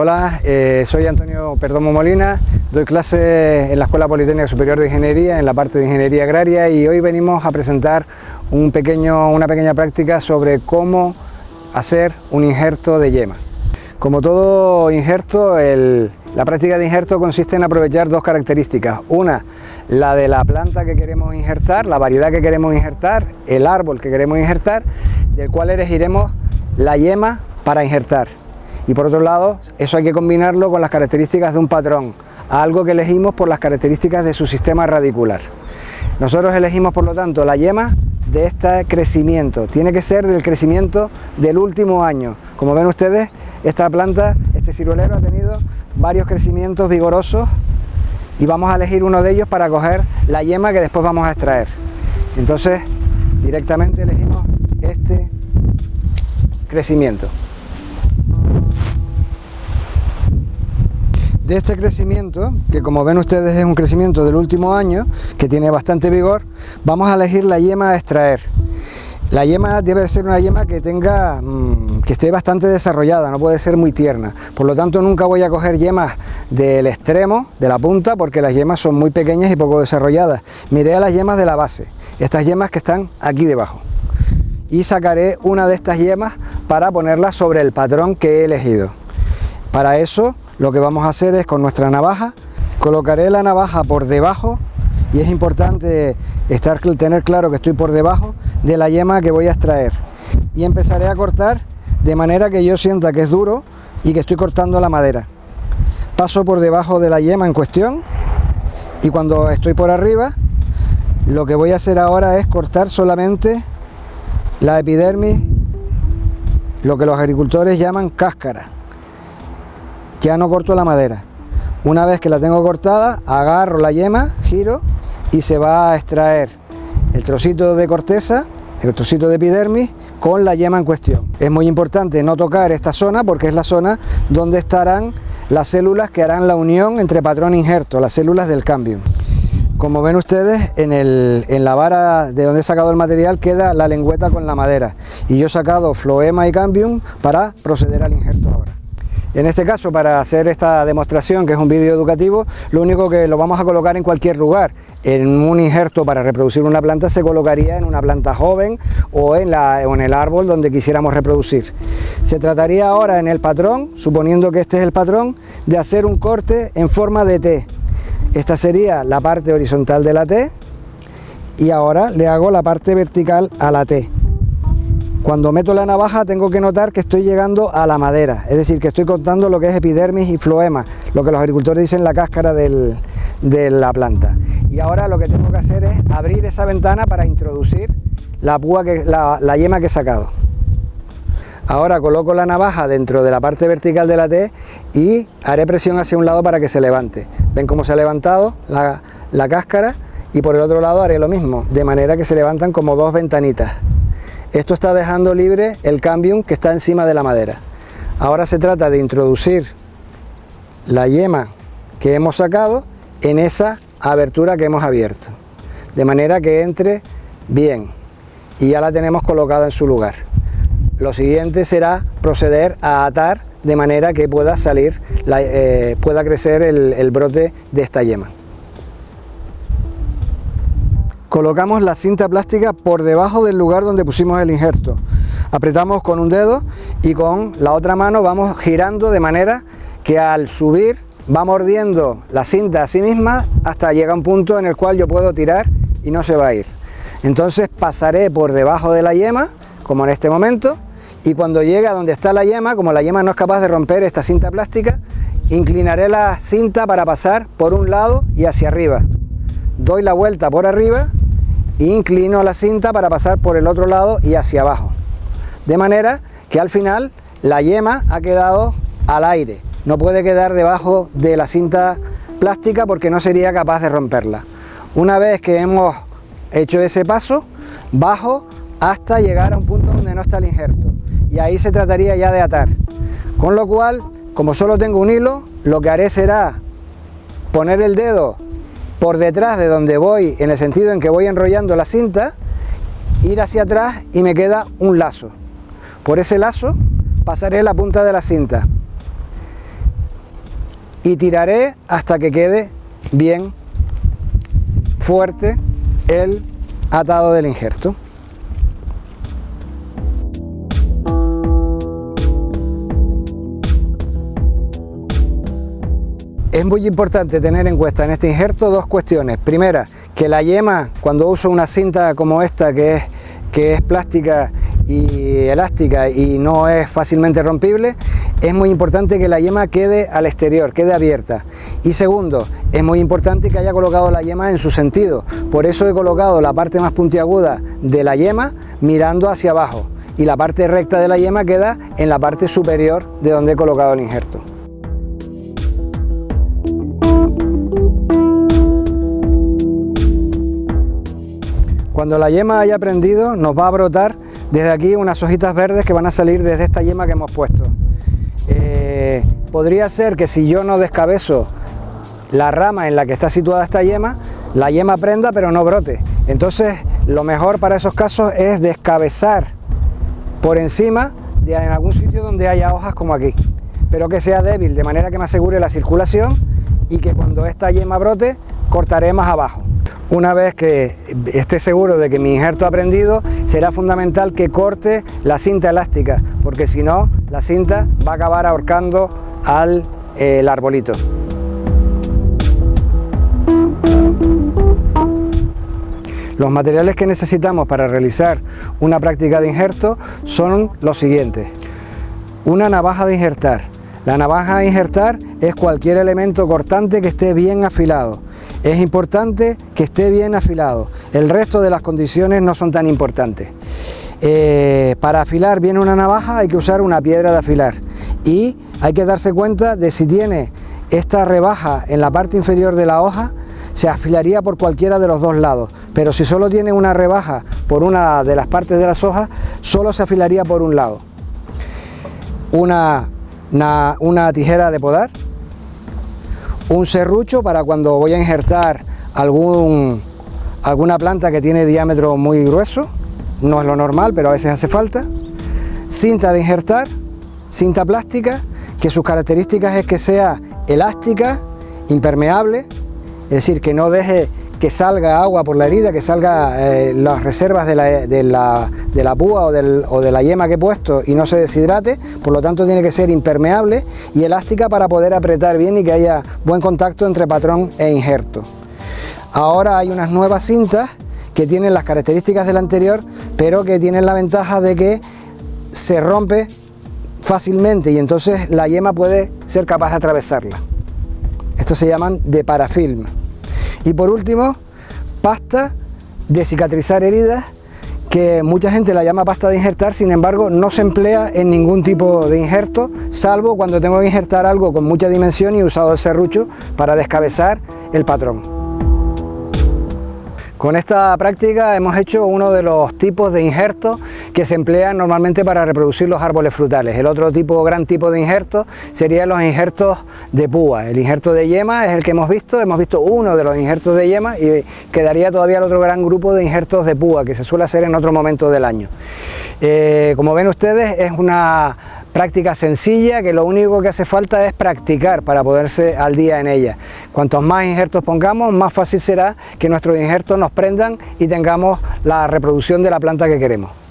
Hola, eh, soy Antonio Perdomo Molina, doy clases en la Escuela Politécnica Superior de Ingeniería, en la parte de Ingeniería Agraria y hoy venimos a presentar una pequeña práctica sobre cómo hacer un injerto de yema. Como todo injerto, la práctica de injerto consiste en aprovechar dos características. Una, la de la planta que queremos injertar, la variedad que queremos injertar, el árbol que queremos injertar, del cual elegiremos la yema para injertar y por otro lado eso hay que combinarlo con las características de un patrón, algo que elegimos por las características de su sistema radicular. Nosotros elegimos por lo tanto la yema de este crecimiento, tiene que ser del crecimiento del último año. Como ven ustedes, esta planta, este ciruelero ha tenido varios crecimientos vigorosos y vamos a elegir uno de ellos para coger la yema que después vamos a extraer. Entonces directamente elegimos este crecimiento. De este crecimiento, que como ven ustedes es un crecimiento del último año, que tiene bastante vigor, vamos a elegir la yema a extraer. La yema debe ser una yema que tenga, mm, que esté bastante desarrollada, no puede ser muy tierna. Por lo tanto nunca voy a coger yemas del extremo, de la punta, porque las yemas son muy pequeñas y poco desarrolladas. Miré a las yemas de la base, estas yemas que están aquí debajo. Y sacaré una de estas yemas para ponerla sobre el patrón que he elegido. Para eso lo que vamos a hacer es con nuestra navaja, colocaré la navaja por debajo y es importante estar, tener claro que estoy por debajo de la yema que voy a extraer y empezaré a cortar de manera que yo sienta que es duro y que estoy cortando la madera. Paso por debajo de la yema en cuestión y cuando estoy por arriba lo que voy a hacer ahora es cortar solamente la epidermis, lo que los agricultores llaman cáscara ya no corto la madera. Una vez que la tengo cortada, agarro la yema, giro y se va a extraer el trocito de corteza, el trocito de epidermis con la yema en cuestión. Es muy importante no tocar esta zona porque es la zona donde estarán las células que harán la unión entre patrón e injerto, las células del cambio. Como ven ustedes, en, en, la vara de donde he sacado el material queda la lengüeta con la madera y yo he sacado floema y cambium para proceder al injerto ahora. En este caso, para hacer esta demostración, que es un vídeo educativo, lo único que lo vamos a colocar en cualquier lugar. En un injerto para reproducir una planta se colocaría en una planta joven o en, en el árbol donde quisiéramos reproducir. Se trataría ahora en el patrón, suponiendo que este es el patrón, de hacer un corte en forma de T. Esta sería la parte horizontal de la T y ahora le hago la parte vertical a la T. Cuando meto la navaja tengo que notar que estoy llegando a la madera, es decir, que estoy cortando lo que es epidermis y floema, lo que los agricultores dicen la cáscara de la planta. Y ahora lo que tengo que hacer es abrir esa ventana para introducir la, púa que, la yema que he sacado. Ahora coloco la navaja dentro de la parte vertical de la T y haré presión hacia un lado para que se levante. Ven cómo se ha levantado la, la cáscara y por el otro lado haré lo mismo, de manera que se levantan como dos ventanitas. Esto está dejando libre el cambium que está encima de la madera. Ahora se trata de introducir la yema que hemos sacado en esa abertura que hemos abierto, de manera que entre bien y ya la tenemos colocada en su lugar. Lo siguiente será proceder a atar de manera que pueda salir, eh, pueda crecer el brote de esta yema. Colocamos la cinta plástica por debajo del lugar donde pusimos el injerto. Apretamos con un dedo y con la otra mano vamos girando de manera que al subir va mordiendo la cinta a sí misma hasta llega un punto en el cual yo puedo tirar y no se va a ir. Entonces pasaré por debajo de la yema, como en este momento, y cuando llegue a donde está la yema, como la yema no es capaz de romper esta cinta plástica, inclinaré la cinta para pasar por un lado y hacia arriba doy la vuelta por arriba inclino la cinta para pasar por el otro lado y hacia abajo. De manera que al final la yema ha quedado al aire, no puede quedar debajo de la cinta plástica porque no sería capaz de romperla. Una vez que hemos hecho ese paso, bajo hasta llegar a un punto donde no está el injerto y ahí se trataría ya de atar. Con lo cual, como solo tengo un hilo, lo que haré será poner el dedo por detrás de donde voy, en el sentido en que voy enrollando la cinta, ir hacia atrás y me queda un lazo. Por ese lazo pasaré la punta de la cinta. y tiraré hasta que quede bien fuerte el atado del injerto. Es muy importante tener en cuenta en este injerto dos cuestiones. Primera, que la yema, cuando uso una cinta como esta que es, que es plástica y elástica y no es fácilmente rompible, es muy importante que la yema quede al exterior, quede abierta. Y segundo, es muy importante que haya colocado la yema en su sentido. Por eso he colocado la parte más puntiaguda de la yema mirando hacia abajo y la parte recta de la yema queda en la parte superior de donde he colocado el injerto. Cuando la yema haya prendido nos va a brotar desde aquí unas hojitas verdes que van a salir desde esta yema que hemos puesto. Eh, podría ser que si yo no descabezo la rama en la que está situada esta yema, la yema prenda pero no brote. Entonces lo mejor para esos casos es descabezar por encima de en algún sitio donde haya hojas como aquí, pero que sea débil, de manera que me asegure la circulación y que cuando esta yema brote cortaré más abajo. Una vez que esté seguro de que mi injerto ha prendido, será fundamental que corte la cinta elástica, porque si no, la cinta va a acabar ahorcando al eh, arbolito. Los materiales que necesitamos para realizar una práctica de injerto son los siguientes. Una navaja de injertar. La navaja de injertar es cualquier elemento cortante que esté bien afilado es importante que esté bien afilado, el resto de las condiciones no son tan importantes. Eh, para afilar bien una navaja hay que usar una piedra de afilar y hay que darse cuenta de si tiene esta rebaja en la parte inferior de la hoja se afilaría por cualquiera de los dos lados, pero si solo tiene una rebaja por una de las partes de las hojas, solo se afilaría por un lado. Una, una tijera de podar, un serrucho para cuando voy a injertar algún, alguna planta que tiene diámetro muy grueso, no es lo normal, pero a veces hace falta, cinta de injertar, cinta plástica, que sus características es que sea elástica, impermeable, es decir, que no deje que salga agua por la herida, que salga eh, las reservas de la, de la, de la púa o, o, de la yema que he puesto y no se deshidrate, por lo tanto tiene que ser impermeable y elástica para poder apretar bien y que haya buen contacto entre patrón e injerto. Ahora hay unas nuevas cintas que tienen las características del anterior, pero que tienen la ventaja de que se rompe fácilmente y entonces la yema puede ser capaz de atravesarla. Estos se llaman de parafilm. Y por último, pasta de cicatrizar heridas, que mucha gente la llama pasta de injertar, sin embargo no se emplea en ningún tipo de injerto, salvo cuando tengo que injertar algo con mucha dimensión y he usado el serrucho para descabezar el patrón. Con esta práctica hemos hecho uno de los tipos de injertos que se emplean normalmente para reproducir los árboles frutales. El otro tipo, gran tipo de injertos serían los injertos de púa. El injerto de yema es el que hemos visto, hemos visto uno de los injertos de yema y quedaría todavía el otro gran grupo de injertos de púa que se suele hacer en otro momento del año. Eh, como ven ustedes es una práctica sencilla que lo único que hace falta es practicar para poderse al día en ella. Cuantos más injertos pongamos, más fácil será que nuestros injertos nos prendan y tengamos la reproducción de la planta que queremos.